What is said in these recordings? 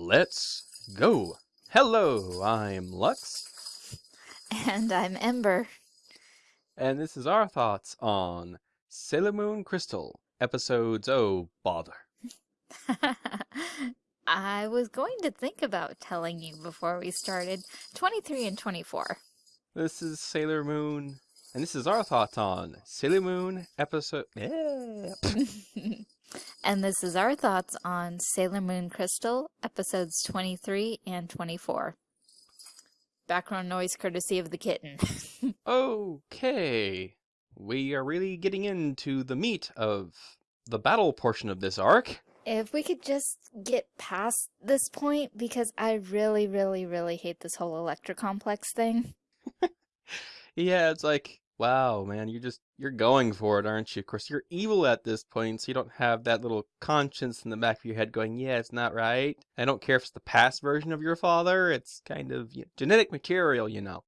Let's go. Hello, I'm Lux, And I'm Ember. and this is our thoughts on Sailor Moon Crystal episodes. Oh, bother. I was going to think about telling you before we started 23 and 24. This is Sailor Moon, and this is our thoughts on Sailor Moon episode. Yeah. and this is our thoughts on Sailor Moon Crystal episodes 23 and 24. Background noise courtesy of the kitten. Okay, we are really getting into the meat of the battle portion of this arc. if we could just get past this point, because I really, really, really hate this whole Electra complex thing. Yeah, it's like, wow, man, you're just you're going for it, aren't you? Of course, you're evil at this point, so you don't have that little conscience in the back of your head going, yeah, it's not right. I don't care if it's the past version of your father. It's kind of you know, genetic material, you know.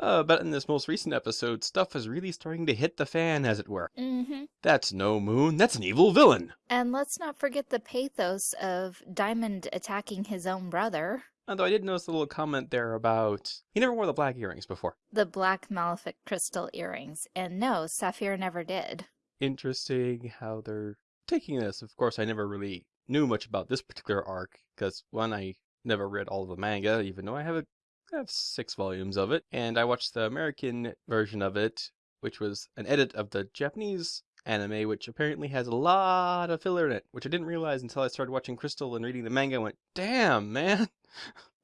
Uh, but in this most recent episode, stuff is really starting to hit the fan, as it were. Mm-hmm. That's no moon. That's an evil villain. And let's not forget the pathos of Diamond attacking his own brother. Although I did notice a little comment there about he never wore the black earrings before. The black Malefic crystal earrings. And no, Sapphire never did. interesting how they're taking this. Of course, I never really knew much about this particular arc because one, I never read all of the manga, even though I have a, I have six volumes of it, and I watched the American version of it, which was an edit of the Japanese anime, which apparently has a lot of filler in it, which I didn't realize until I started watching Crystal and reading the manga. and went, damn, man.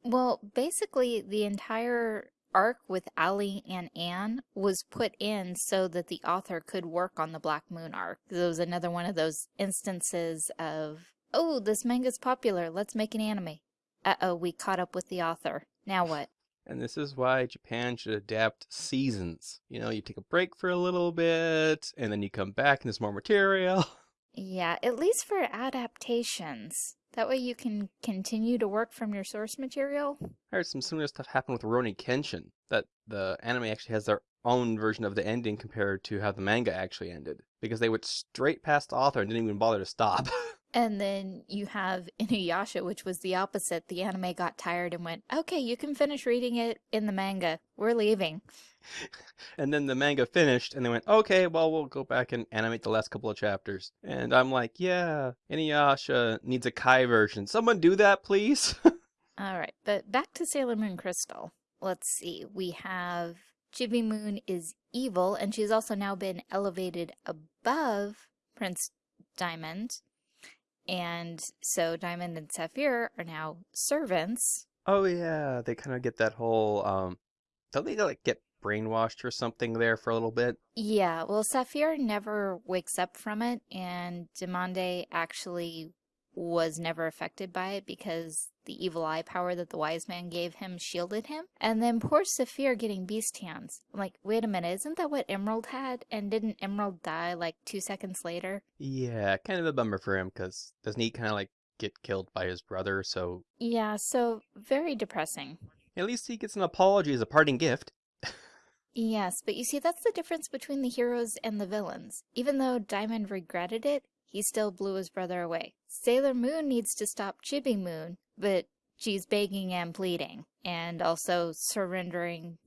Well, basically, the entire arc with Ali and Anne was put in so that the author could work on the Black Moon arc. It was another one of those instances of, oh, this manga's popular, let's make an anime. Uh-oh, we caught up with the author. Now what? And this is why Japan should adapt seasons. You know, you take a break for a little bit, and then you come back and there's more material. Yeah, at least for adaptations. That way you can continue to work from your source material. I heard some similar stuff happen with Rurouni Kenshin, that the anime actually has their own version of the ending compared to how the manga actually ended, because they went straight past the author and didn't even bother to stop. And then you have Inuyasha, which was the opposite. The anime got tired and went, okay, you can finish reading it in the manga. We're leaving. and then the manga finished, and they went, okay, well, we'll go back and animate the last couple of chapters. And I'm like, yeah, Inuyasha needs a Kai version. Someone do that, please. All right, but back to Sailor Moon Crystal. Let's see. We have Chibi Moon is evil, and she's also now been elevated above Prince Diamond. And so Diamond and Sapphire are now servants. oh yeah, they kind of get that whole, um, don't they like get brainwashed or something there for a little bit? Yeah, well, Sapphire never wakes up from it, and Demande actually was never affected by it because the evil eye power that the wise man gave him shielded him. And then poor Saphir getting beast hands. I'm like, wait a minute, isn't that what Emerald had? And didn't Emerald die like two seconds later? Yeah, kind of a bummer for him because doesn't he kind of like get killed by his brother? So Yeah, so very depressing. at least he gets an apology as a parting gift. Yes, but you see, that's the difference between the heroes and the villains. Even though Diamond regretted it, he still blew his brother away. Sailor Moon needs to stop Chibi Moon, but she's begging and pleading, and also surrendering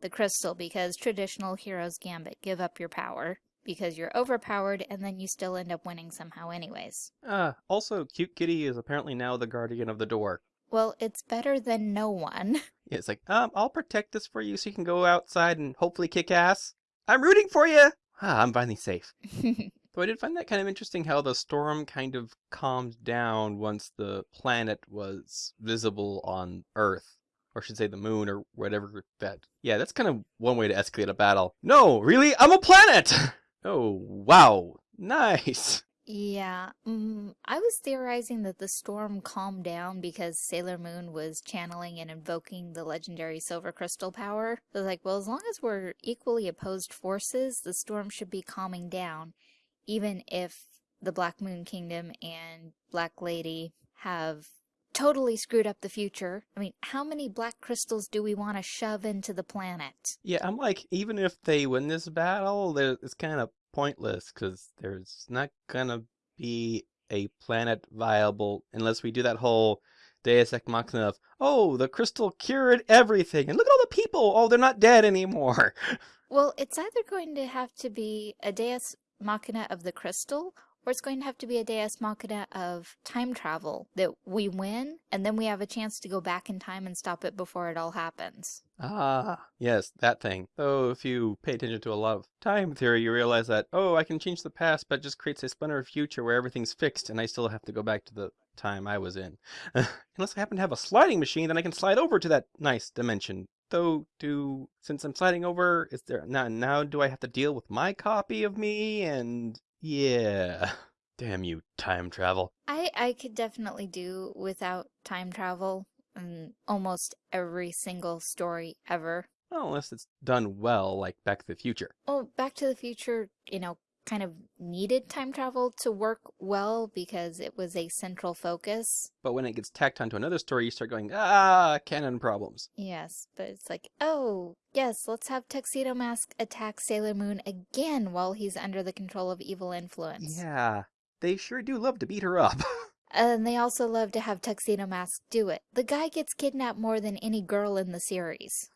the crystal because traditional heroes gambit give up your power because you're overpowered and then you still end up winning somehow anyways. Uh, also, Cute Kitty is apparently now the guardian of the door. Well, it's better than no one. Yeah, it's like, um, I'll protect this for you so you can go outside and hopefully kick ass. I'm rooting for you! Ah, I'm finally safe. Though I did find that kind of interesting how the storm kind of calmed down once the planet was visible on Earth. Or I should say the moon or whatever that. Yeah, that's kind of one way to escalate a battle. No, really? I'm a planet! oh, wow. Nice. Yeah, mm, I was theorizing that the storm calmed down because Sailor Moon was channeling and invoking the legendary Silver Crystal power. I was like, well, as long as we're equally opposed forces, the storm should be calming down, even if the Black Moon Kingdom and Black Lady have totally screwed up the future. I mean, how many black crystals do we want to shove into the planet? Yeah, I'm like, even if they win this battle, it's kind of pointless because there's not gonna be a planet viable unless we do that whole Deus Ex Machina of, oh, the crystal cured everything, and look at all the people. Oh, they're not dead anymore. Well, it's either going to have to be a Deus Machina of the crystal, or it's going to have to be a Deus Machina of time travel that we win, and then we have a chance to go back in time and stop it before it all happens. Ah, yes, that thing. Though, if you pay attention to a lot of time theory, you realize that, oh, I can change the past, but it just creates a splinter of future where everything's fixed, and I still have to go back to the time I was in. Unless I happen to have a sliding machine, then I can slide over to that nice dimension. Though, do since I'm sliding over, is there now? Now, do I have to deal with my copy of me? And yeah, damn you, time travel. I I could definitely do without time travel in almost every single story ever. Well, unless it's done well, like Back to the Future. Well, Back to the Future, you know, kind of needed time travel to work well because it was a central focus. But when it gets tacked onto another story, you start going, ah, canon problems. Yes, but it's like, oh, yes, let's have Tuxedo Mask attack Sailor Moon again while he's under the control of evil influence. Yeah, they sure do love to beat her up. and they also love to have Tuxedo Mask do it. The guy gets kidnapped more than any girl in the series.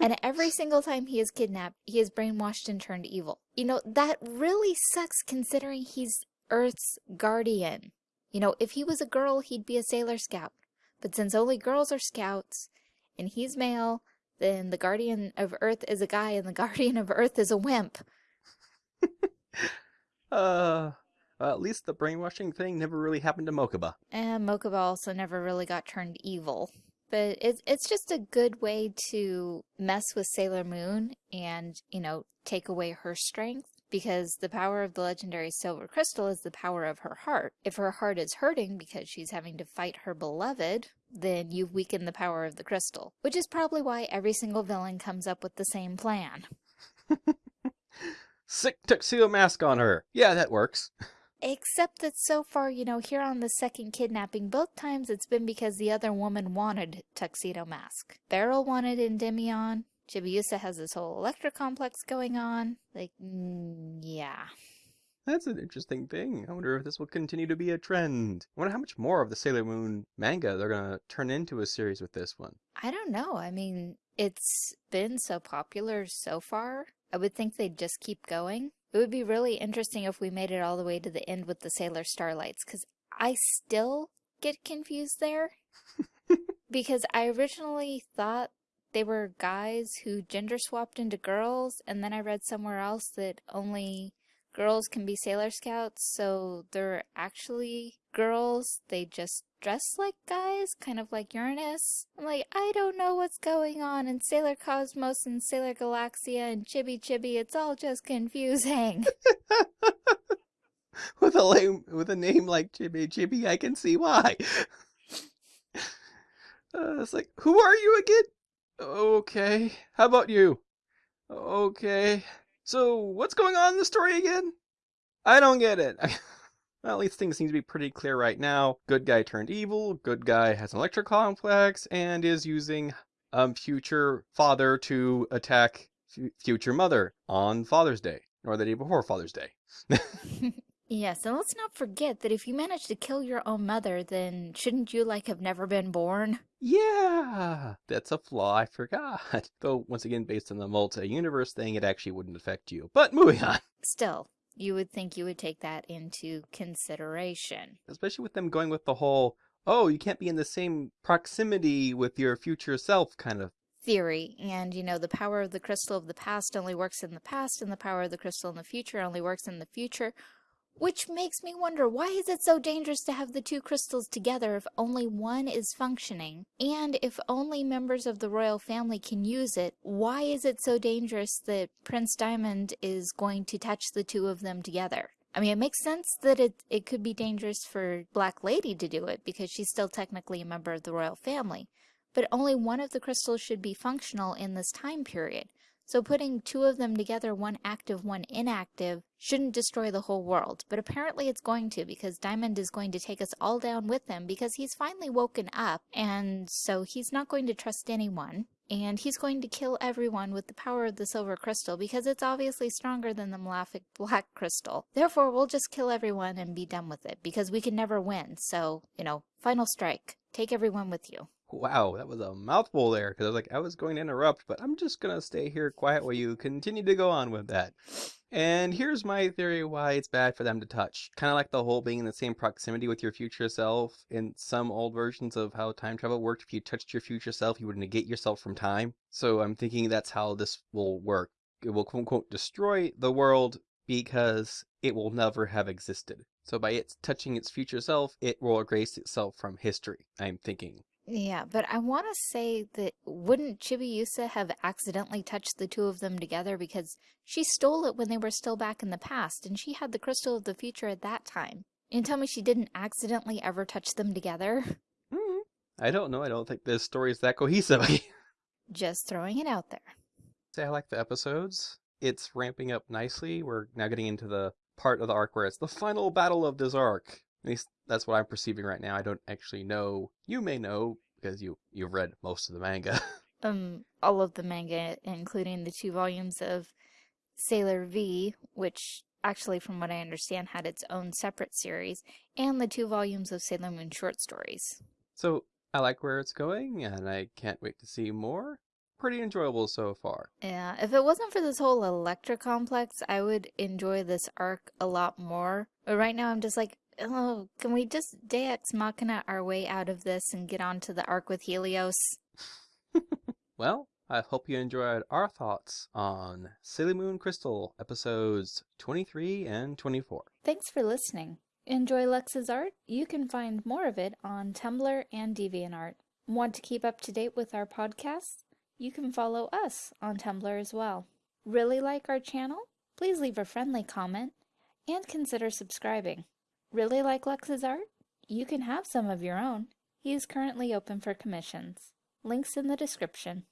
And every single time he is kidnapped, he is brainwashed and turned evil. You know, that really sucks considering he's Earth's guardian. You know, if he was a girl, he'd be a Sailor Scout. But since only girls are scouts, and he's male, then the Guardian of Earth is a guy, and the Guardian of Earth is a wimp. uh, well, at least the brainwashing thing never really happened to Mokuba. And Mokuba also never really got turned evil. But it's, it's just a good way to mess with Sailor Moon and, you know, take away her strength because the power of the legendary silver crystal is the power of her heart. If her heart is hurting because she's having to fight her beloved, then you've weakened the power of the crystal, which is probably why every single villain comes up with the same plan. Sic tuxedo mask on her. Yeah, that works. Except that so far, you know, here on the second kidnapping, both times it's been because the other woman wanted Tuxedo Mask. Beryl wanted Endymion. Chibiusa has this whole Electra complex going on. Like, mm, yeah. That's an interesting thing. I wonder if this will continue to be a trend. I wonder how much more of the Sailor Moon manga they're going to turn into a series with this one. I don't know. I mean, it's been so popular so far. I would think they'd just keep going. It would be really interesting if we made it all the way to the end with the Sailor Starlights, because I still get confused there. because I originally thought they were guys who gender swapped into girls, and then I read somewhere else that only girls can be Sailor Scouts, so they're actually girls. They just dress like guys, kind of like Uranus. I'm like, I don't know what's going on in Sailor Cosmos and Sailor Galaxia and Chibi Chibi. It's all just confusing. with a name with a name like Chibi Chibi, I can see why. Uh, it's like, who are you again? Okay. How about you? Okay. So, what's going on in the story again? I don't get it. well, at least things seem to be pretty clear right now. Good guy turned evil, good guy has an electric complex, and is using um future father to attack future mother on Father's Day, or the day before Father's Day. Yes, and let's not forget that if you manage to kill your own mother, then shouldn't you, like, have never been born? Yeah, that's a flaw I forgot. Though, once again, based on the multi-universe thing, it actually wouldn't affect you. But moving on. Still, you would think you would take that into consideration. Especially with them going with the whole, oh, you can't be in the same proximity with your future self kind of theory. And, you know, the power of the crystal of the past only works in the past, and the power of the crystal in the future only works in the future. Which makes me wonder, why is it so dangerous to have the two crystals together if only one is functioning? And if only members of the royal family can use it, why is it so dangerous that Prince Diamond is going to touch the two of them together? I mean, it makes sense that it, it could be dangerous for Black Lady to do it because she's still technically a member of the royal family. But only one of the crystals should be functional in this time period. So putting two of them together, one active, one inactive, shouldn't destroy the whole world. But apparently it's going to because Diamond is going to take us all down with him because he's finally woken up and so he's not going to trust anyone. And he's going to kill everyone with the power of the silver crystal because it's obviously stronger than the malefic black crystal. Therefore, we'll just kill everyone and be done with it because we can never win. So, you know, final strike. Take everyone with you. Wow, that was a mouthful there, because I was like, I was going to interrupt, but I'm just gonna stay here quiet while you continue to go on with that. And here's my theory why it's bad for them to touch. Kind of like the whole being in the same proximity with your future self. In some old versions of how time travel worked, if you touched your future self, you would negate yourself from time. So I'm thinking that's how this will work. It will quote unquote destroy the world because it will never have existed. So by it touching its future self, it will erase itself from history, I'm thinking. Yeah, but I want to say that wouldn't Chibiusa have accidentally touched the two of them together because she stole it when they were still back in the past and she had the crystal of the future at that time. And tell me she didn't accidentally ever touch them together? Mm, I don't know. I don't think this story is that cohesive. Just throwing it out there. Say I like the episodes. It's ramping up nicely. We're now getting into the part of the arc where it's the final battle of this arc. At least that's what I'm perceiving right now. I don't actually know. You may know because you you've read most of the manga. um, all of the manga, including the two volumes of Sailor V, which actually, from what I understand, had its own separate series, and the two volumes of Sailor Moon short stories. So I like where it's going, and I can't wait to see more. Pretty enjoyable so far. Yeah, if it wasn't for this whole Electra complex, I would enjoy this arc a lot more. But right now, I'm just like, oh, can we just Deus Machina our way out of this and get on to the arc with Helios? well, I hope you enjoyed our thoughts on Sailor Moon Crystal episodes 23 and 24. Thanks for listening. Enjoy Lux's art? You can find more of it on Tumblr and DeviantArt. Want to keep up to date with our podcasts? You can follow us on Tumblr as well. Really like our channel? Please leave a friendly comment and consider subscribing. Really like Lux's art? You can have some of your own. He is currently open for commissions. Links in the description.